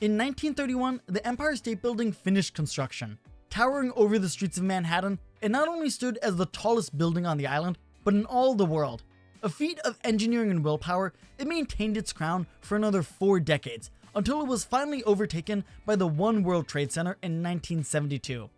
In 1931, the Empire State Building finished construction. Towering over the streets of Manhattan, it not only stood as the tallest building on the island, but in all the world. A feat of engineering and willpower, it maintained its crown for another four decades, until it was finally overtaken by the One World Trade Center in 1972.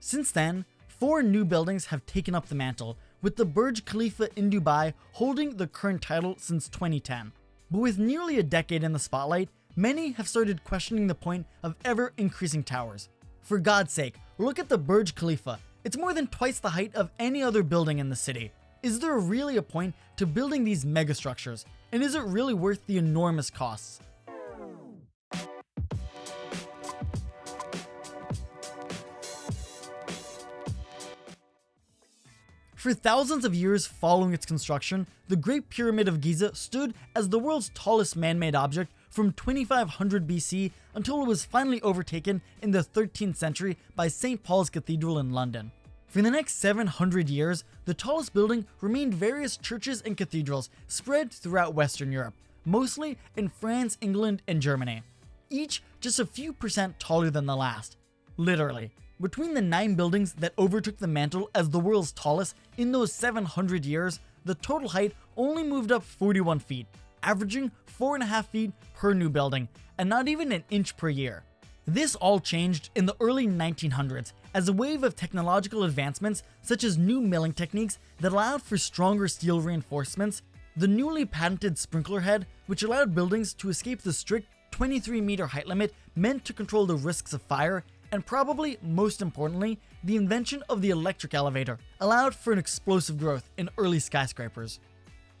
Since then, four new buildings have taken up the mantle, with the Burj Khalifa in Dubai holding the current title since 2010. But with nearly a decade in the spotlight, many have started questioning the point of ever increasing towers. For God's sake, look at the Burj Khalifa. It's more than twice the height of any other building in the city. Is there really a point to building these megastructures? And is it really worth the enormous costs? For thousands of years following its construction, the Great Pyramid of Giza stood as the world's tallest man-made object from 2500 BC until it was finally overtaken in the 13th century by St. Paul's Cathedral in London. For the next 700 years, the tallest building remained various churches and cathedrals spread throughout Western Europe, mostly in France, England, and Germany, each just a few percent taller than the last. Literally. Between the nine buildings that overtook the mantle as the world's tallest in those 700 years, the total height only moved up 41 feet, averaging 4.5 feet per new building, and not even an inch per year. This all changed in the early 1900s as a wave of technological advancements such as new milling techniques that allowed for stronger steel reinforcements, the newly patented sprinkler head which allowed buildings to escape the strict 23 meter height limit meant to control the risks of fire, and probably most importantly, the invention of the electric elevator allowed for an explosive growth in early skyscrapers.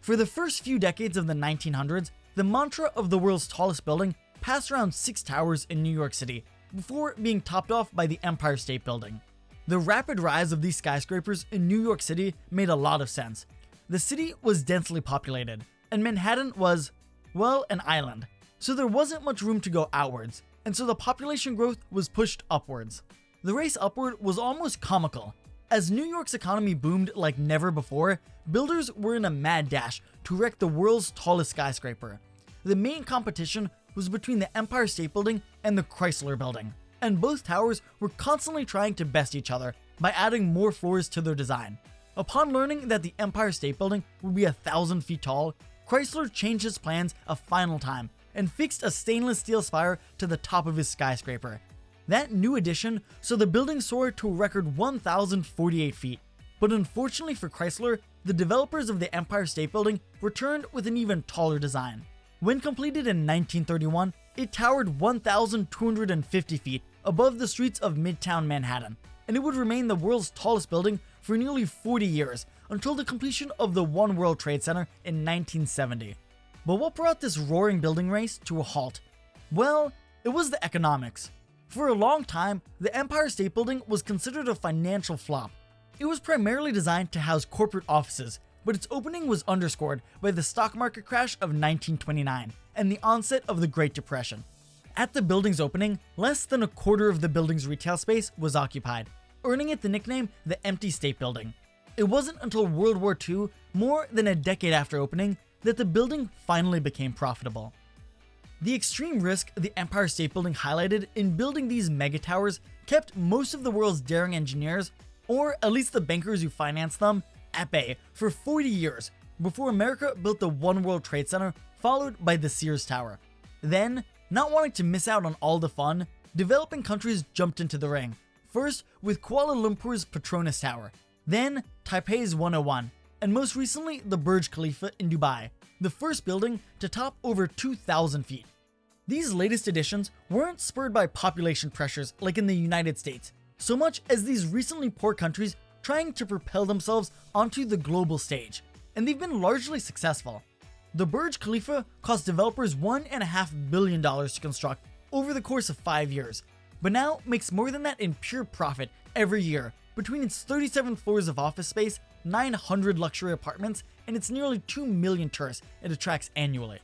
For the first few decades of the 1900s, the mantra of the world's tallest building passed around six towers in New York City before being topped off by the Empire State Building. The rapid rise of these skyscrapers in New York City made a lot of sense. The city was densely populated, and Manhattan was, well, an island, so there wasn't much room to go outwards, and so the population growth was pushed upwards. The race upward was almost comical. As New York's economy boomed like never before, builders were in a mad dash to erect the world's tallest skyscraper. The main competition was between the Empire State Building and the Chrysler Building, and both towers were constantly trying to best each other by adding more floors to their design. Upon learning that the Empire State Building would be a thousand feet tall, Chrysler changed his plans a final time and fixed a stainless steel spire to the top of his skyscraper. That new addition saw the building soar to a record 1,048 feet, but unfortunately for Chrysler, the developers of the Empire State Building returned with an even taller design. When completed in 1931, it towered 1,250 feet above the streets of Midtown Manhattan, and it would remain the world's tallest building for nearly 40 years until the completion of the One World Trade Center in 1970. But what brought this roaring building race to a halt? Well, it was the economics. For a long time, the Empire State Building was considered a financial flop. It was primarily designed to house corporate offices, but its opening was underscored by the stock market crash of 1929 and the onset of the Great Depression. At the building's opening, less than a quarter of the building's retail space was occupied, earning it the nickname the Empty State Building. It wasn't until World War II, more than a decade after opening, that the building finally became profitable. The extreme risk the Empire State Building highlighted in building these mega towers kept most of the world's daring engineers, or at least the bankers who financed them, at bay for 40 years before America built the One World Trade Center followed by the Sears Tower. Then, not wanting to miss out on all the fun, developing countries jumped into the ring. First with Kuala Lumpur's Petronas Tower, then Taipei's 101, and most recently the Burj Khalifa in Dubai, the first building to top over 2,000 feet. These latest additions weren't spurred by population pressures like in the United States, so much as these recently poor countries trying to propel themselves onto the global stage, and they've been largely successful. The Burj Khalifa cost developers $1.5 billion to construct over the course of 5 years, but now makes more than that in pure profit every year between its 37 floors of office space, 900 luxury apartments, and its nearly 2 million tourists it attracts annually.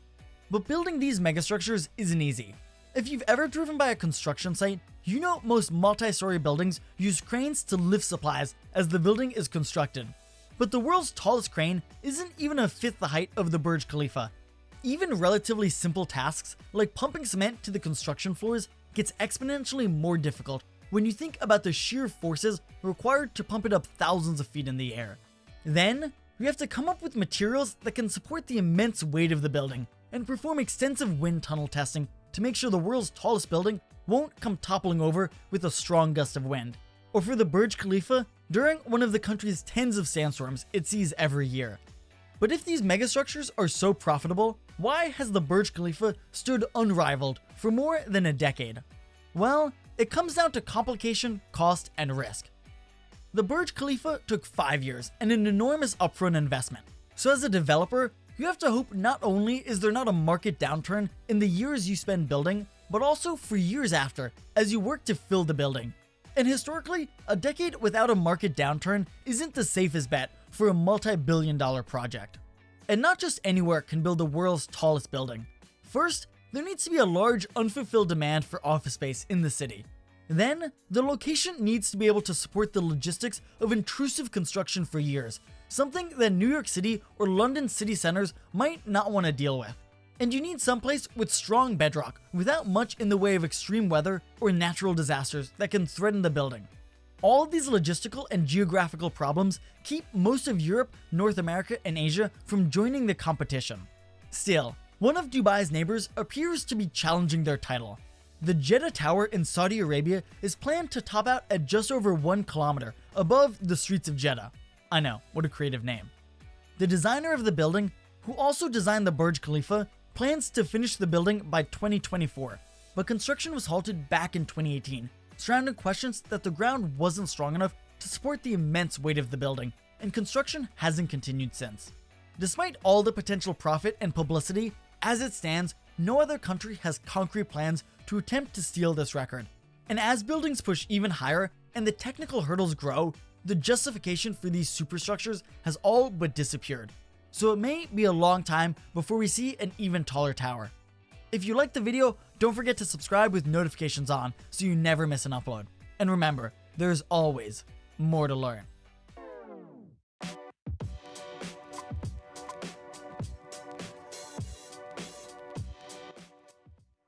But building these megastructures isn't easy. If you've ever driven by a construction site, you know most multi-story buildings use cranes to lift supplies as the building is constructed. But the world's tallest crane isn't even a fifth the height of the Burj Khalifa. even relatively simple tasks like pumping cement to the construction floors gets exponentially more difficult when you think about the sheer forces required to pump it up thousands of feet in the air. Then, we have to come up with materials that can support the immense weight of the building and perform extensive wind tunnel testing to make sure the world's tallest building won't come toppling over with a strong gust of wind. Or for the Burj Khalifa, during one of the country's tens of sandstorms it sees every year. But if these megastructures are so profitable, why has the Burj Khalifa stood unrivaled for more than a decade? Well, it comes down to complication, cost, and risk. The Burj Khalifa took 5 years and an enormous upfront investment. So as a developer, you have to hope not only is there not a market downturn in the years you spend building, but also for years after as you work to fill the building. And historically, a decade without a market downturn isn't the safest bet for a multi-billion dollar project. And not just anywhere can build the world's tallest building. First, there needs to be a large unfulfilled demand for office space in the city. Then, the location needs to be able to support the logistics of intrusive construction for years, something that New York City or London city centers might not want to deal with. And you need someplace with strong bedrock without much in the way of extreme weather or natural disasters that can threaten the building. All of these logistical and geographical problems keep most of Europe, North America, and Asia from joining the competition. Still, one of Dubai's neighbors appears to be challenging their title. The Jeddah Tower in Saudi Arabia is planned to top out at just over 1 kilometer above the streets of Jeddah. I know, what a creative name. The designer of the building, who also designed the Burj Khalifa, plans to finish the building by 2024, but construction was halted back in 2018 surrounding questions that the ground wasn't strong enough to support the immense weight of the building, and construction hasn't continued since. Despite all the potential profit and publicity, as it stands, no other country has concrete plans to attempt to steal this record. And as buildings push even higher and the technical hurdles grow, the justification for these superstructures has all but disappeared. So it may be a long time before we see an even taller tower. If you liked the video, don't forget to subscribe with notifications on so you never miss an upload. And remember, there's always more to learn.